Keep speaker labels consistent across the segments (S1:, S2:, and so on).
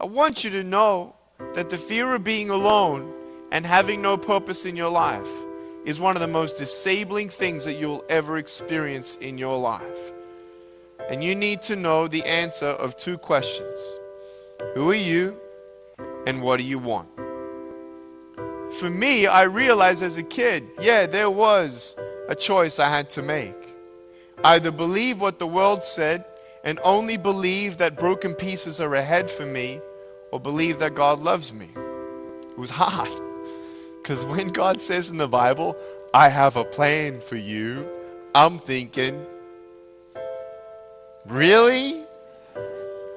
S1: I want you to know that the fear of being alone and having no purpose in your life is one of the most disabling things that you'll ever experience in your life. And you need to know the answer of two questions Who are you, and what do you want? For me, I realized as a kid, yeah, there was a choice I had to make. Either believe what the world said and only believe that broken pieces are ahead for me, or believe that God loves me. It was hard. Because when God says in the Bible, I have a plan for you, I'm thinking, really?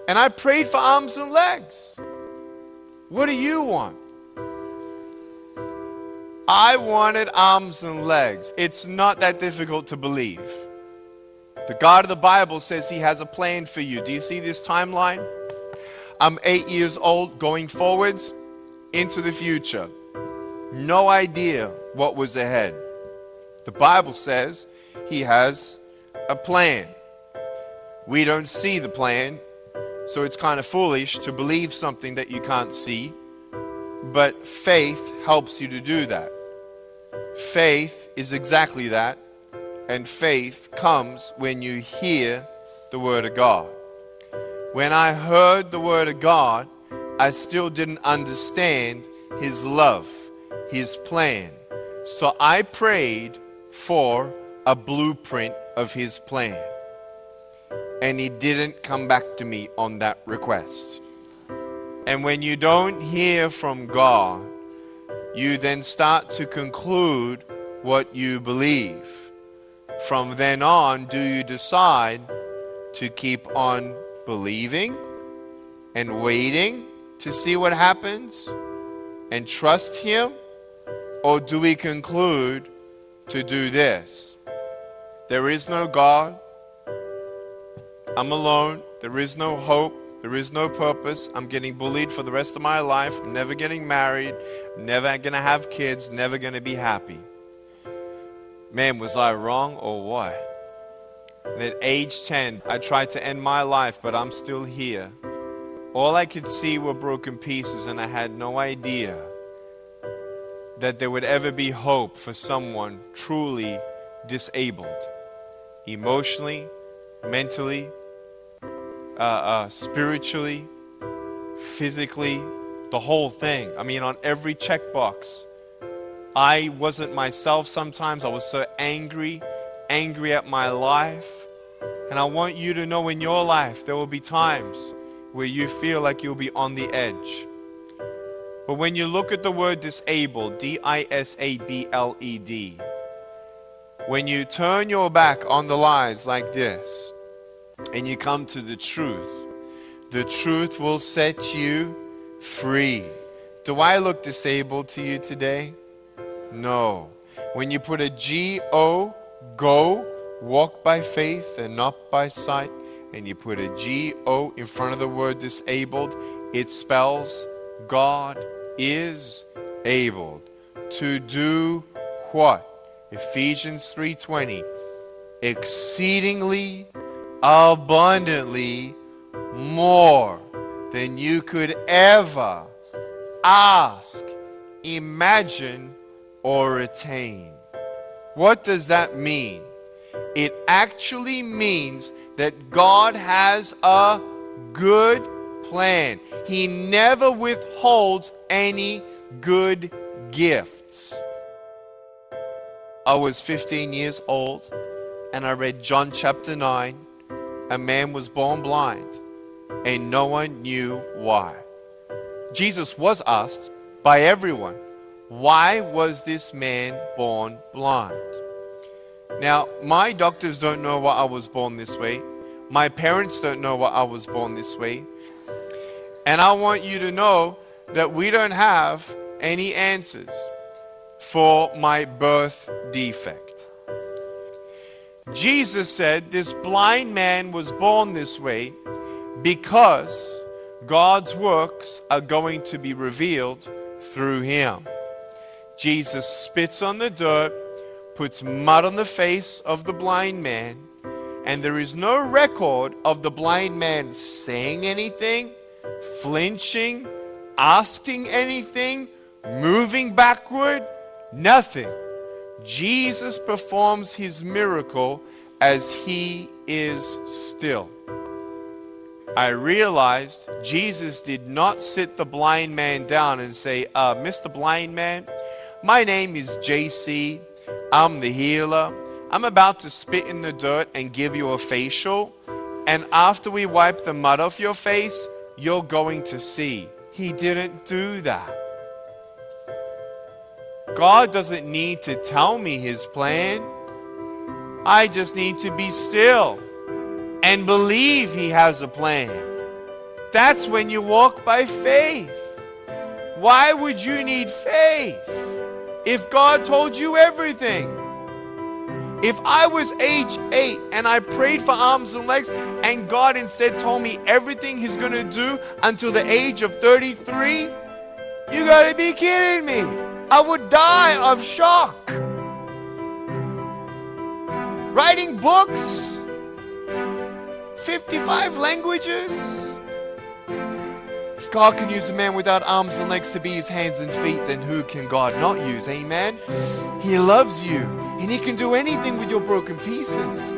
S1: And I prayed for arms and legs. What do you want? I wanted arms and legs. It's not that difficult to believe. The God of the Bible says He has a plan for you. Do you see this timeline? I'm eight years old, going forwards into the future. No idea what was ahead. The Bible says He has a plan. We don't see the plan, so it's kind of foolish to believe something that you can't see. But faith helps you to do that. Faith is exactly that. And faith comes when you hear the Word of God. When I heard the Word of God, I still didn't understand His love, His plan. So I prayed for a blueprint of His plan. And He didn't come back to me on that request. And when you don't hear from God, you then start to conclude what you believe. From then on, do you decide to keep on believing and waiting to see what happens and trust Him? Or do we conclude to do this? There is no God. I'm alone. There is no hope. There is no purpose. I'm getting bullied for the rest of my life. I'm never getting married. I'm never going to have kids. Never going to be happy. Man, was I wrong or what? And at age 10, I tried to end my life, but I'm still here. All I could see were broken pieces, and I had no idea that there would ever be hope for someone truly disabled emotionally, mentally, uh, uh, spiritually, physically, the whole thing. I mean, on every checkbox I wasn't myself sometimes. I was so angry, angry at my life. And I want you to know in your life there will be times where you feel like you'll be on the edge. But when you look at the word disabled, D I S A B L E D, when you turn your back on the lies like this and you come to the truth, the truth will set you free. Do I look disabled to you today? No. When you put a G O, go, walk by faith and not by sight, and you put a G O in front of the word disabled, it spells God is able to do what? Ephesians 3:20 exceedingly abundantly more than you could ever ask, imagine or attain. What does that mean? It actually means that God has a good plan. He never withholds any good gifts. I was 15 years old and I read John chapter 9. A man was born blind and no one knew why. Jesus was asked by everyone, why was this man born blind? Now, my doctors don't know why I was born this way. My parents don't know why I was born this way. And I want you to know that we don't have any answers for my birth defect. Jesus said this blind man was born this way because God's works are going to be revealed through him. Jesus spits on the dirt, puts mud on the face of the blind man, and there is no record of the blind man saying anything, flinching, asking anything, moving backward, nothing. Jesus performs his miracle as he is still. I realized Jesus did not sit the blind man down and say, uh, Mr. Blind Man, my name is JC. I'm the healer. I'm about to spit in the dirt and give you a facial. And after we wipe the mud off your face, you're going to see. He didn't do that. God doesn't need to tell me his plan. I just need to be still and believe he has a plan. That's when you walk by faith. Why would you need faith if God told you everything? If I was age 8 and I prayed for arms and legs and God instead told me everything He's going to do until the age of 33, you got to be kidding me. I would die of shock. Writing books, 55 languages. If God can use a man without arms and legs to be his hands and feet, then who can God not use? Amen. He loves you and he can do anything with your broken pieces.